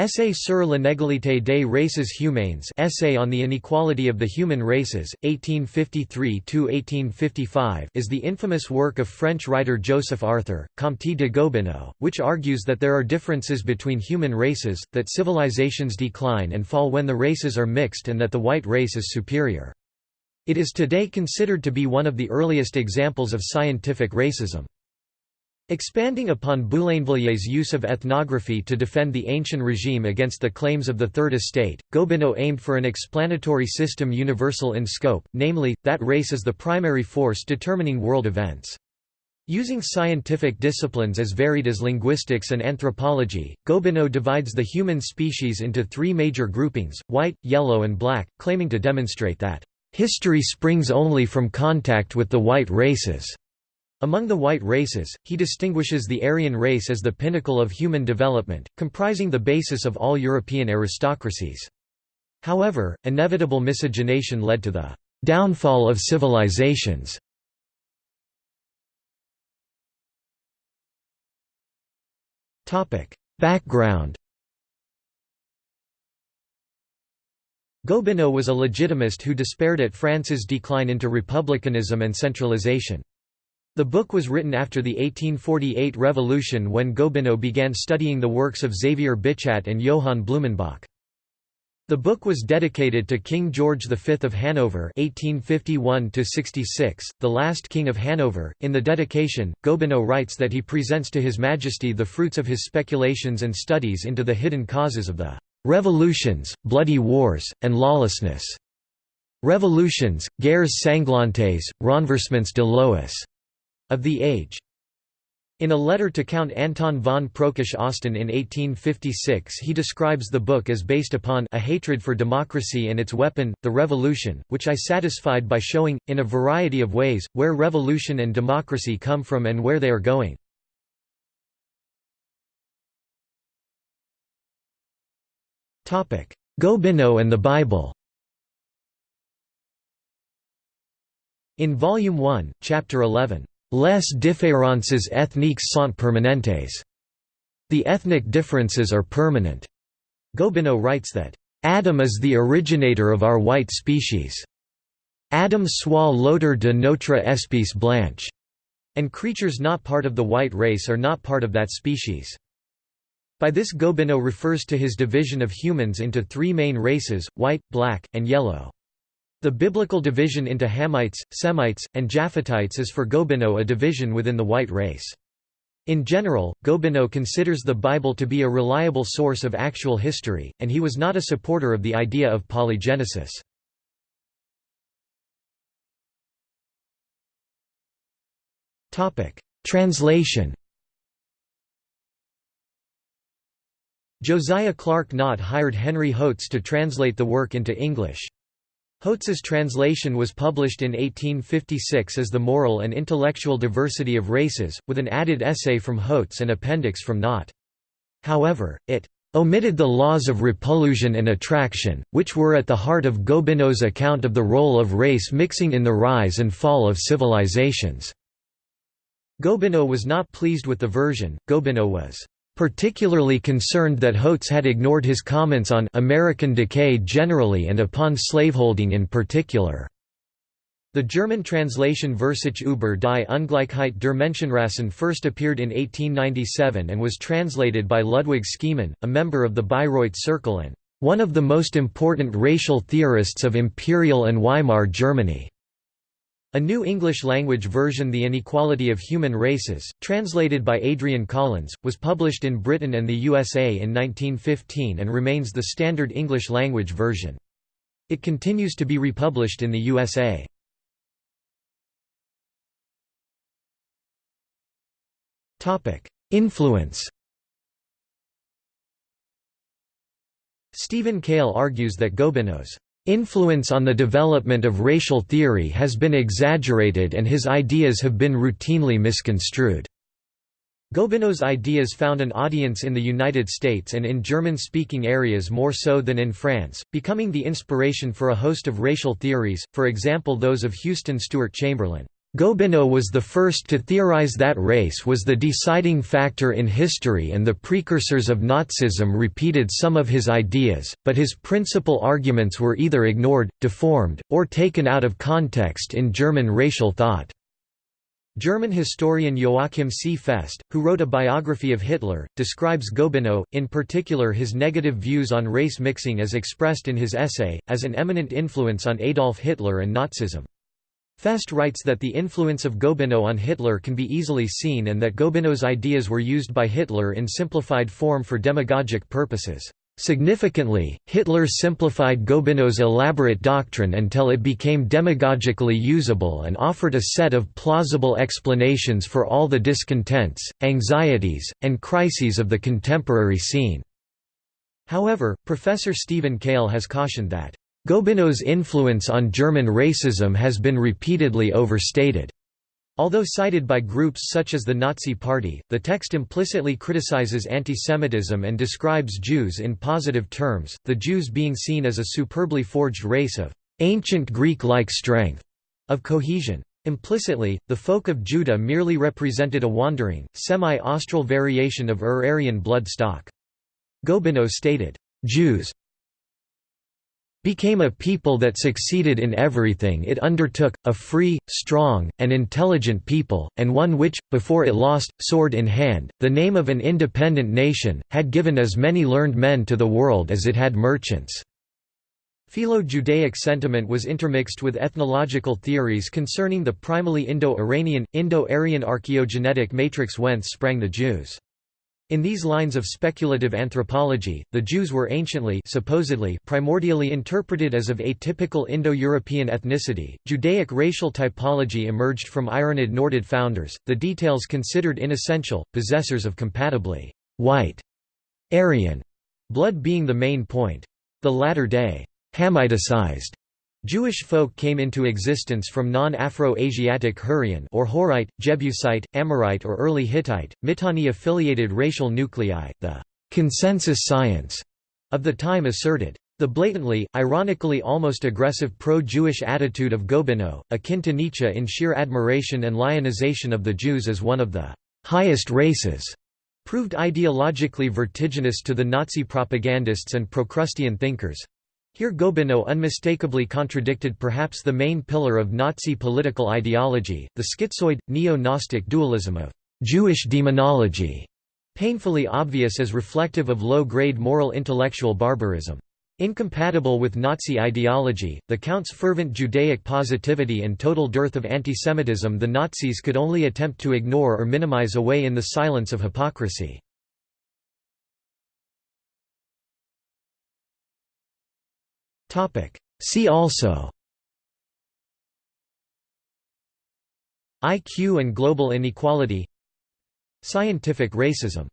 Essai sur l'inégalité des races humaines Essay on the Inequality of the Human Races, 1853–1855 is the infamous work of French writer Joseph Arthur, Comte de Gobineau, which argues that there are differences between human races, that civilizations decline and fall when the races are mixed and that the white race is superior. It is today considered to be one of the earliest examples of scientific racism. Expanding upon Boulainvillier's use of ethnography to defend the ancient regime against the claims of the Third Estate, Gobineau aimed for an explanatory system universal in scope, namely, that race is the primary force determining world events. Using scientific disciplines as varied as linguistics and anthropology, Gobineau divides the human species into three major groupings, white, yellow and black, claiming to demonstrate that, "...history springs only from contact with the white races." Among the white races, he distinguishes the Aryan race as the pinnacle of human development, comprising the basis of all European aristocracies. However, inevitable miscegenation led to the downfall of civilizations. Background Gobineau was a legitimist who despaired at France's decline into republicanism and centralization. The book was written after the 1848 revolution when Gobineau began studying the works of Xavier Bichat and Johann Blumenbach. The book was dedicated to King George V of Hanover (1851–66), the last king of Hanover. In the dedication, Gobineau writes that he presents to His Majesty the fruits of his speculations and studies into the hidden causes of the revolutions, bloody wars, and lawlessness. Revolutions, guerres sanglantes, renversements de lois of the age. In a letter to Count Anton von Prokesch-Osten in 1856 he describes the book as based upon a hatred for democracy and its weapon, the revolution, which I satisfied by showing, in a variety of ways, where revolution and democracy come from and where they are going. Gobineau and the Bible In Volume 1, Chapter 11, Les différences ethniques sont permanentes. The ethnic differences are permanent. Gobineau writes that, Adam is the originator of our white species. Adam soit l'auteur de notre espèce blanche. And creatures not part of the white race are not part of that species. By this Gobineau refers to his division of humans into three main races, white, black, and yellow. The biblical division into Hamites, Semites, and Japhetites is for Gobineau a division within the white race. In general, Gobineau considers the Bible to be a reliable source of actual history, and he was not a supporter of the idea of polygenesis. Translation Josiah Clark Nott hired Henry Hotz to translate the work into English. Hotz's translation was published in 1856 as The Moral and Intellectual Diversity of Races, with an added essay from Hotz and appendix from Nott. However, it omitted the laws of repulsion and attraction, which were at the heart of Gobineau's account of the role of race mixing in the rise and fall of civilizations. Gobineau was not pleased with the version, Gobineau was particularly concerned that Hotz had ignored his comments on American decay generally and upon slaveholding in particular. The German translation Versuch über die Ungleichheit der Menschenrassen first appeared in 1897 and was translated by Ludwig Schemann, a member of the Bayreuth Circle and one of the most important racial theorists of Imperial and Weimar Germany. A new English-language version The Inequality of Human Races, translated by Adrian Collins, was published in Britain and the USA in 1915 and remains the standard English-language version. It continues to be republished in the USA. Influence Stephen Kale argues that Gobineau's Influence on the development of racial theory has been exaggerated and his ideas have been routinely misconstrued. Gobineau's ideas found an audience in the United States and in German-speaking areas more so than in France, becoming the inspiration for a host of racial theories, for example those of Houston Stewart Chamberlain. Gobineau was the first to theorize that race was the deciding factor in history and the precursors of Nazism repeated some of his ideas, but his principal arguments were either ignored, deformed, or taken out of context in German racial thought. German historian Joachim C. Fest, who wrote a biography of Hitler, describes Gobineau, in particular his negative views on race mixing as expressed in his essay, as an eminent influence on Adolf Hitler and Nazism. Fest writes that the influence of Gobineau on Hitler can be easily seen and that Gobineau's ideas were used by Hitler in simplified form for demagogic purposes. Significantly, Hitler simplified Gobineau's elaborate doctrine until it became demagogically usable and offered a set of plausible explanations for all the discontents, anxieties, and crises of the contemporary scene. However, Professor Stephen Kale has cautioned that Gobineau's influence on German racism has been repeatedly overstated. Although cited by groups such as the Nazi Party, the text implicitly criticizes antisemitism and describes Jews in positive terms, the Jews being seen as a superbly forged race of ancient Greek-like strength, of cohesion. Implicitly, the folk of Judah merely represented a wandering, semi-austral variation of Ur-Aryan blood stock. Gobineau stated, Jews became a people that succeeded in everything it undertook, a free, strong, and intelligent people, and one which, before it lost, sword in hand, the name of an independent nation, had given as many learned men to the world as it had merchants." Philo-Judaic sentiment was intermixed with ethnological theories concerning the primally Indo-Iranian, Indo-Aryan archaeogenetic matrix whence sprang the Jews. In these lines of speculative anthropology, the Jews were anciently supposedly primordially interpreted as of atypical Indo-European ethnicity. Judaic racial typology emerged from Iranid Nordid founders, the details considered inessential, possessors of compatibly white Aryan blood being the main point. The latter-day Hamiticized Jewish folk came into existence from non-Afro-Asiatic Hurrian or Horite, Jebusite, Amorite or early Hittite, Mitanni-affiliated racial nuclei, the «consensus science» of the time asserted. The blatantly, ironically almost aggressive pro-Jewish attitude of Gobineau, akin to Nietzsche in sheer admiration and lionization of the Jews as one of the «highest races», proved ideologically vertiginous to the Nazi propagandists and Procrustean thinkers. Here Gobineau unmistakably contradicted perhaps the main pillar of Nazi political ideology, the schizoid, neo-Gnostic dualism of «Jewish demonology», painfully obvious as reflective of low-grade moral intellectual barbarism. Incompatible with Nazi ideology, the Count's fervent Judaic positivity and total dearth of antisemitism the Nazis could only attempt to ignore or minimize away in the silence of hypocrisy. See also. IQ and global inequality. Scientific racism